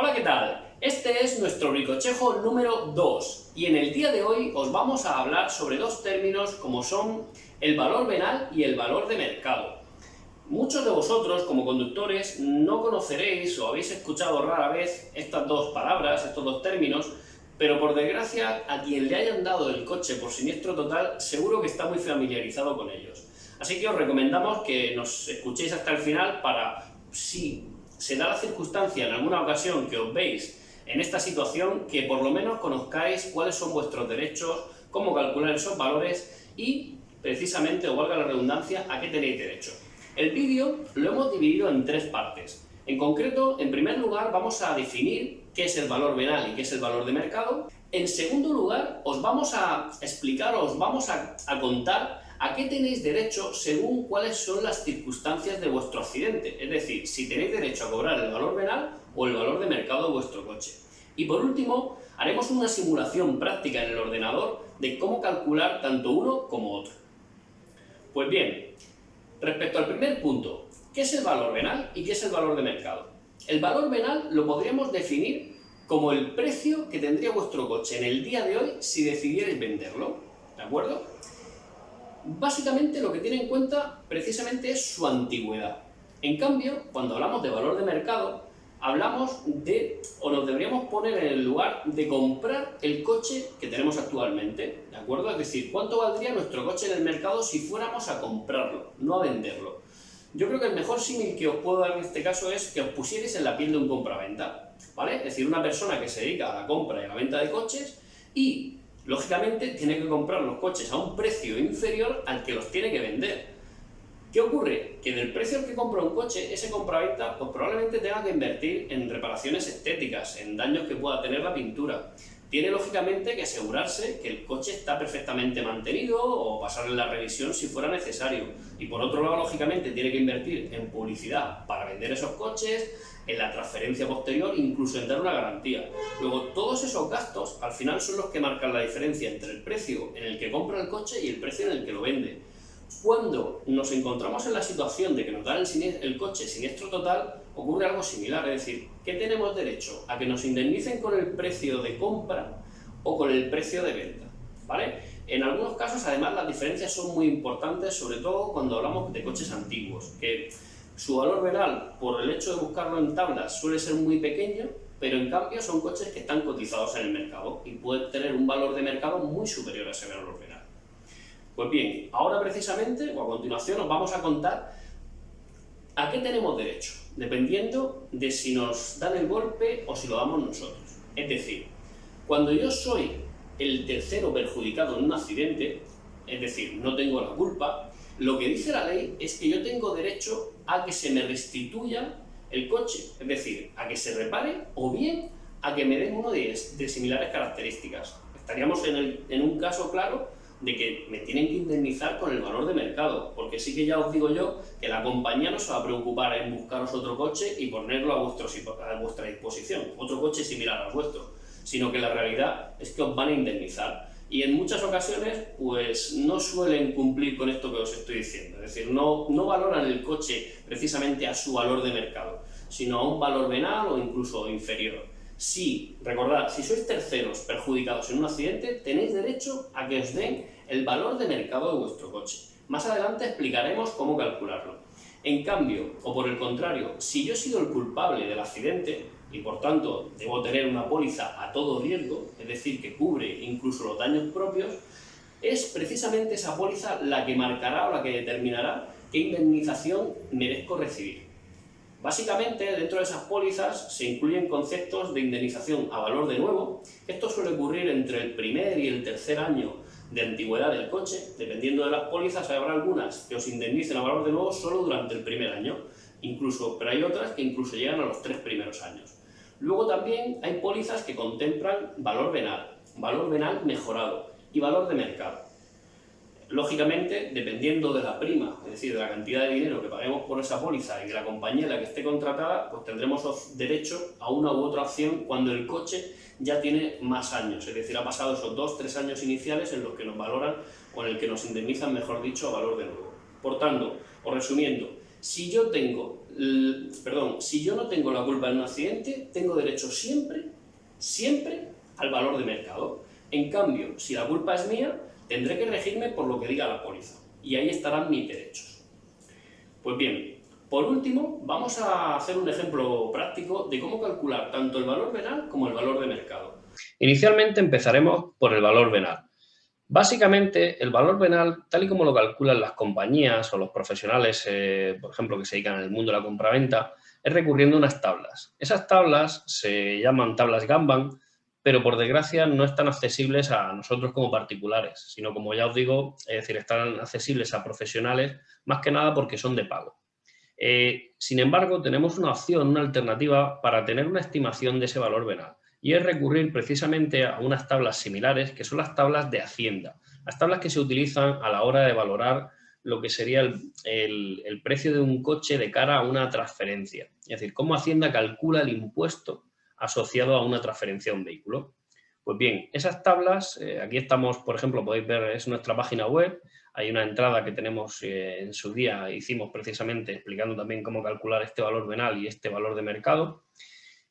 Hola, ¿qué tal? Este es nuestro bricochejo número 2 y en el día de hoy os vamos a hablar sobre dos términos como son el valor venal y el valor de mercado. Muchos de vosotros, como conductores, no conoceréis o habéis escuchado rara vez estas dos palabras, estos dos términos, pero por desgracia, a quien le hayan dado el coche por siniestro total, seguro que está muy familiarizado con ellos. Así que os recomendamos que nos escuchéis hasta el final para, si se da la circunstancia en alguna ocasión que os veis en esta situación, que por lo menos conozcáis cuáles son vuestros derechos, cómo calcular esos valores y, precisamente, o valga la redundancia, a qué tenéis derecho. El vídeo lo hemos dividido en tres partes. En concreto, en primer lugar, vamos a definir qué es el valor venal y qué es el valor de mercado. En segundo lugar, os vamos a explicar, os vamos a, a contar a qué tenéis derecho según cuáles son las circunstancias de vuestro accidente, es decir, si tenéis derecho a cobrar el valor venal o el valor de mercado de vuestro coche. Y por último, haremos una simulación práctica en el ordenador de cómo calcular tanto uno como otro. Pues bien, respecto al primer punto, ¿qué es el valor venal y qué es el valor de mercado? El valor venal lo podríamos definir como el precio que tendría vuestro coche en el día de hoy si decidierais venderlo, ¿de acuerdo? Básicamente lo que tiene en cuenta precisamente es su antigüedad. En cambio, cuando hablamos de valor de mercado, hablamos de, o nos deberíamos poner en el lugar de comprar el coche que tenemos actualmente, ¿de acuerdo? Es decir, ¿cuánto valdría nuestro coche en el mercado si fuéramos a comprarlo, no a venderlo? Yo creo que el mejor símil que os puedo dar en este caso es que os pusierais en la piel de un compraventa, ¿vale? Es decir, una persona que se dedica a la compra y a la venta de coches y lógicamente tiene que comprar los coches a un precio inferior al que los tiene que vender. ¿Qué ocurre? Que del precio al que compra un coche, ese compraventa pues probablemente tenga que invertir en reparaciones estéticas, en daños que pueda tener la pintura. Tiene lógicamente que asegurarse que el coche está perfectamente mantenido o pasarle la revisión si fuera necesario. Y por otro lado, lógicamente, tiene que invertir en publicidad para vender esos coches, en la transferencia posterior, incluso en dar una garantía. Luego, todos esos gastos al final son los que marcan la diferencia entre el precio en el que compra el coche y el precio en el que lo vende. Cuando nos encontramos en la situación de que nos dan el, el coche siniestro total, ocurre algo similar, es decir, ¿qué tenemos derecho? A que nos indemnicen con el precio de compra o con el precio de venta, ¿vale? En algunos casos, además, las diferencias son muy importantes, sobre todo cuando hablamos de coches antiguos, que su valor venal, por el hecho de buscarlo en tablas, suele ser muy pequeño, pero en cambio son coches que están cotizados en el mercado y pueden tener un valor de mercado muy superior a ese valor venal. Pues bien, ahora precisamente, o a continuación, os vamos a contar a qué tenemos derecho, dependiendo de si nos dan el golpe o si lo damos nosotros. Es decir, cuando yo soy el tercero perjudicado en un accidente, es decir, no tengo la culpa, lo que dice la ley es que yo tengo derecho a que se me restituya el coche, es decir, a que se repare o bien a que me den uno de, similares características. Estaríamos en, en un caso claro de que me tienen que indemnizar con el valor de mercado, porque sí que ya os digo yo que la compañía no se va a preocupar en buscaros otro coche y ponerlo a, vuestra disposición, otro coche similar al vuestro, sino que la realidad es que os van a indemnizar y en muchas ocasiones pues no suelen cumplir con esto que os estoy diciendo, es decir, no, no valoran el coche precisamente a su valor de mercado, sino a un valor venal o incluso inferior. Si, recordad, si sois terceros perjudicados en un accidente, tenéis derecho a que os den el valor de mercado de vuestro coche. Más adelante explicaremos cómo calcularlo. En cambio, o por el contrario, si yo he sido el culpable del accidente, y por tanto debo tener una póliza a todo riesgo, es decir, que cubre incluso los daños propios, es precisamente esa póliza la que marcará o la que determinará qué indemnización merezco recibir. Básicamente, dentro de esas pólizas se incluyen conceptos de indemnización a valor de nuevo. Esto suele ocurrir entre el primer y el tercer año de antigüedad del coche. Dependiendo de las pólizas, habrá algunas que os indemnicen a valor de nuevo solo durante el primer año, incluso, pero hay otras que incluso llegan a los tres primeros años. Luego también hay pólizas que contemplan valor venal, valor venal mejorado y valor de mercado. Lógicamente, dependiendo de la prima, es decir, de la cantidad de dinero que paguemos por esa póliza y de la compañía en la que esté contratada, pues tendremos derecho a una u otra opción cuando el coche ya tiene más años, es decir, ha pasado esos dos, tres años iniciales en los que nos valoran o en el que nos indemnizan, mejor dicho, a valor de nuevo. Por tanto, o resumiendo, Si yo tengo, perdón, si yo no tengo la culpa en un accidente, tengo derecho siempre, siempre al valor de mercado. En cambio, si la culpa es mía, tendré que regirme por lo que diga la póliza. Y ahí estarán mis derechos. Pues bien, por último, vamos a hacer un ejemplo práctico de cómo calcular tanto el valor venal como el valor de mercado. Inicialmente empezaremos por el valor venal. Básicamente, el valor venal, tal y como lo calculan las compañías o los profesionales, eh, por ejemplo, que se dedican al mundo de la compraventa, es recurriendo a unas tablas. Esas tablas se llaman tablas Gamban, pero por desgracia no están accesibles a nosotros como particulares, sino como ya os digo, es decir, están accesibles a profesionales más que nada porque son de pago. Eh, sin embargo, tenemos una opción, una alternativa para tener una estimación de ese valor venal y es recurrir precisamente a unas tablas similares que son las tablas de Hacienda, las tablas que se utilizan a la hora de valorar lo que sería el, precio de un coche de cara a una transferencia. Es decir, cómo Hacienda calcula el impuesto asociado a una transferencia a un vehículo. Pues bien, esas tablas, eh, aquí estamos, por ejemplo, podéis ver, es nuestra página web, hay una entrada que tenemos eh, en su día, hicimos precisamente explicando también cómo calcular este valor venal y este valor de mercado.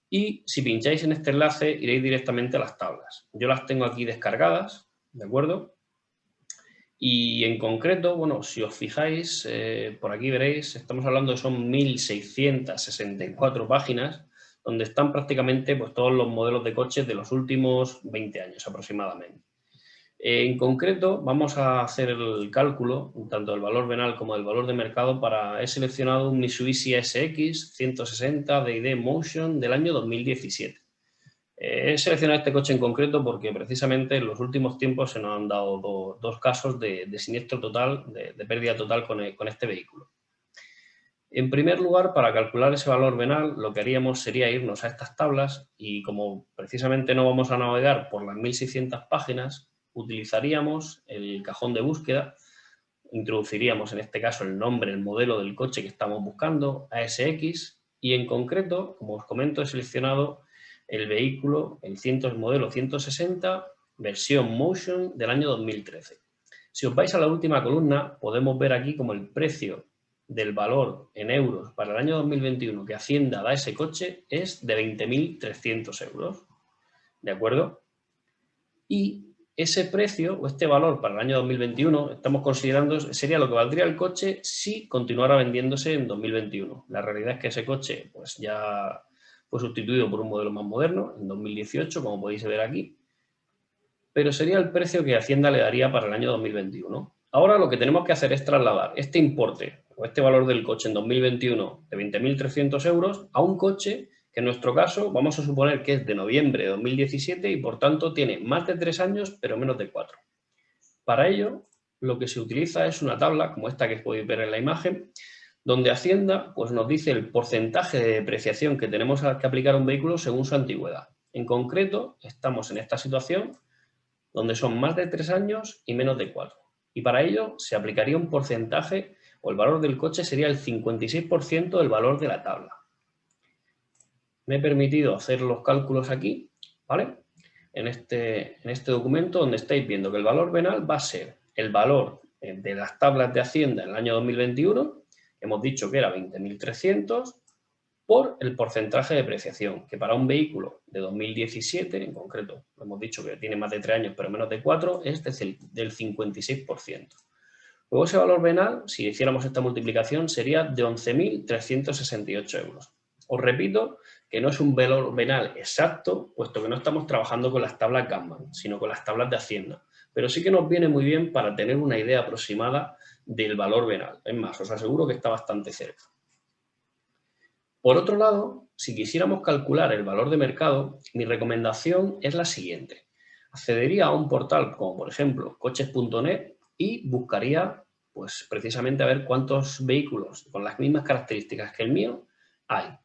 Y si pincháis en este enlace, iréis directamente a las tablas. Yo las tengo aquí descargadas, ¿de acuerdo? Y en concreto, bueno, si os fijáis, eh, por aquí veréis, estamos hablando de son 1.664 páginas, donde están prácticamente pues, todos los modelos de coches de los últimos 20 años aproximadamente. En concreto, vamos a hacer el cálculo, tanto del valor venal como del valor de mercado, para he seleccionado un Mitsubishi SX 160 DD Motion del año 2017. Eh, he seleccionado este coche en concreto porque precisamente en los últimos tiempos se nos han dado dos casos de, siniestro total, de, pérdida total con, con este vehículo. En primer lugar, para calcular ese valor venal, lo que haríamos sería irnos a estas tablas y como precisamente no vamos a navegar por las 1600 páginas, utilizaríamos el cajón de búsqueda, introduciríamos en este caso el nombre, el modelo del coche que estamos buscando, ASX, y en concreto, como os comento, he seleccionado el vehículo, el, modelo 160, versión Motion del año 2013. Si os vais a la última columna, podemos ver aquí como el precio del valor en euros para el año 2021 que Hacienda da ese coche es de 20.300 euros. ¿De acuerdo? Y ese precio o este valor para el año 2021 estamos considerando sería lo que valdría el coche si continuara vendiéndose en 2021. La realidad es que ese coche pues ya fue sustituido por un modelo más moderno en 2018, como podéis ver aquí, pero sería el precio que Hacienda le daría para el año 2021. Ahora lo que tenemos que hacer es trasladar este importe este valor del coche en 2021 de 20.300 euros a un coche en nuestro caso vamos a suponer que es de noviembre de 2017 y por tanto tiene más de tres años pero menos de cuatro. Para ello lo que se utiliza es una tabla como esta que podéis ver en la imagen donde Hacienda pues, nos dice el porcentaje de depreciación que tenemos que aplicar a un vehículo según su antigüedad. En concreto estamos en esta situación donde son más de tres años y menos de cuatro. Y para ello se aplicaría un porcentaje o el valor del coche sería el 56% del valor de la tabla me he permitido hacer los cálculos aquí, ¿vale? En este, en este documento donde estáis viendo que el valor venal va a ser el valor eh, de las tablas de Hacienda en el año 2021, hemos dicho que era 20.300, por el porcentaje de depreciación, que para un vehículo de 2017, en concreto, hemos dicho que tiene más de 3 años pero menos de 4, es del 56%. Luego ese valor venal, si hiciéramos esta multiplicación, sería de 11.368 euros. Os repito que no es un valor venal exacto, puesto que no estamos trabajando con las tablas Kanban, sino con las tablas de Hacienda. Pero sí que nos viene muy bien para tener una idea aproximada del valor venal. Es más, os aseguro que está bastante cerca. Por otro lado, si quisiéramos calcular el valor de mercado, mi recomendación es la siguiente. Accedería a un portal como por ejemplo coches.net y buscaría pues precisamente a ver cuántos vehículos con las mismas características que el mío hay.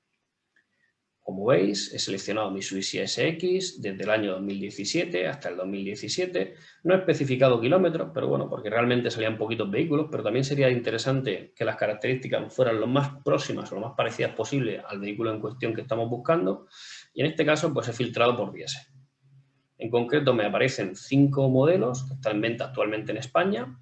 Como veis, he seleccionado mi Mitsubishi SX desde el año 2017 hasta el 2017. No he especificado kilómetros, pero bueno, porque realmente salían poquitos vehículos, pero también sería interesante que las características fueran lo más próximas o lo más parecidas posible al vehículo en cuestión que estamos buscando. Y en este caso, pues he filtrado por diésel. En concreto me aparecen cinco modelos que están en venta actualmente en España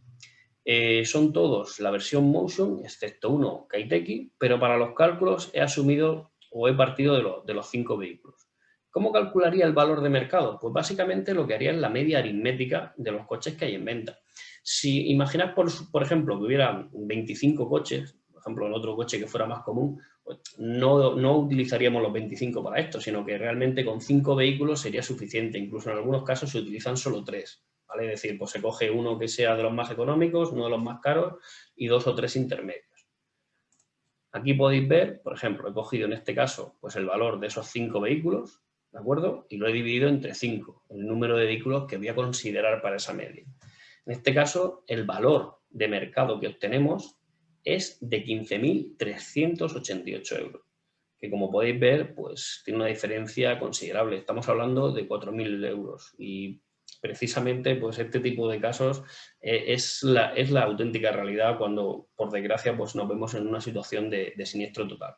Eh, son todos la versión Motion, excepto uno, Kaiteki, pero para los cálculos he asumido o he partido de, los cinco vehículos. ¿Cómo calcularía el valor de mercado? Pues básicamente lo que haría es la media aritmética de los coches que hay en venta. Si imaginas, por, por ejemplo, que hubiera 25 coches, por ejemplo, en otro coche que fuera más común, no, no, utilizaríamos los 25 para esto, sino que realmente con 5 vehículos sería suficiente. Incluso en algunos casos se utilizan solo 3. ¿vale? Es decir, pues se coge uno que sea de los más económicos, uno de los más caros y dos o tres intermedios. Aquí podéis ver, por ejemplo, he cogido en este caso pues el valor de esos 5 vehículos, ¿de acuerdo? Y lo he dividido entre 5, el número de vehículos que voy a considerar para esa media. En este caso, el valor de mercado que obtenemos es de 15.388 euros, que como podéis ver, pues tiene una diferencia considerable. Estamos hablando de 4.000 euros y precisamente pues este tipo de casos eh, es, la, es la auténtica realidad cuando, por desgracia, pues nos vemos en una situación de, de siniestro total.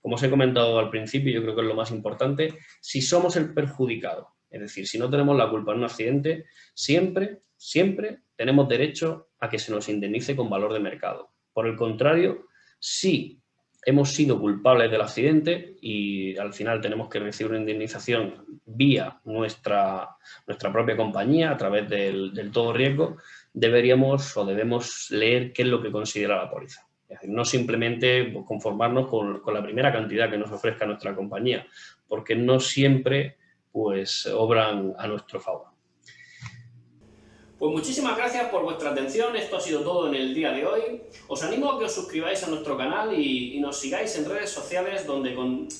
Como os he comentado al principio, yo creo que es lo más importante, si somos el perjudicado, es decir, si no tenemos la culpa en un accidente, siempre, siempre tenemos derecho a que se nos indemnice con valor de mercado. Por el contrario, si hemos sido culpables del accidente y al final tenemos que recibir una indemnización vía nuestra, nuestra propia compañía a través del, todo riesgo, deberíamos o debemos leer qué es lo que considera la póliza no simplemente conformarnos con, la primera cantidad que nos ofrezca nuestra compañía, porque no siempre pues, obran a nuestro favor. Pues muchísimas gracias por vuestra atención, esto ha sido todo en el día de hoy. Os animo a que os suscribáis a nuestro canal y, nos sigáis en redes sociales donde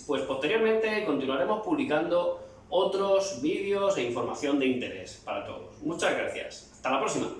pues, posteriormente continuaremos publicando otros vídeos e información de interés para todos. Muchas gracias. Hasta la próxima.